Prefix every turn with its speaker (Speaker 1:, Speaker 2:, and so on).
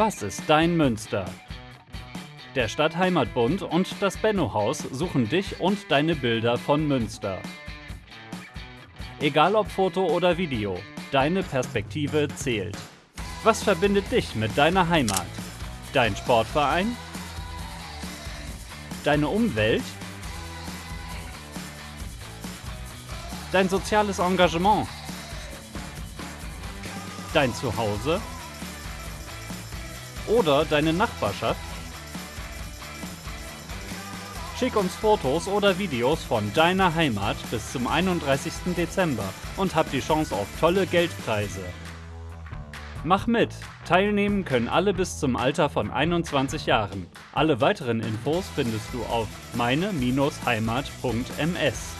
Speaker 1: Was ist dein Münster? Der Stadtheimatbund und das Benno-Haus suchen dich und deine Bilder von Münster. Egal ob Foto oder Video, deine Perspektive zählt. Was verbindet dich mit deiner Heimat? Dein Sportverein? Deine Umwelt? Dein soziales Engagement? Dein Zuhause? Oder deine Nachbarschaft? Schick uns Fotos oder Videos von deiner Heimat bis zum 31. Dezember und hab die Chance auf tolle Geldpreise. Mach mit! Teilnehmen können alle bis zum Alter von 21 Jahren. Alle weiteren Infos findest du auf meine-heimat.ms.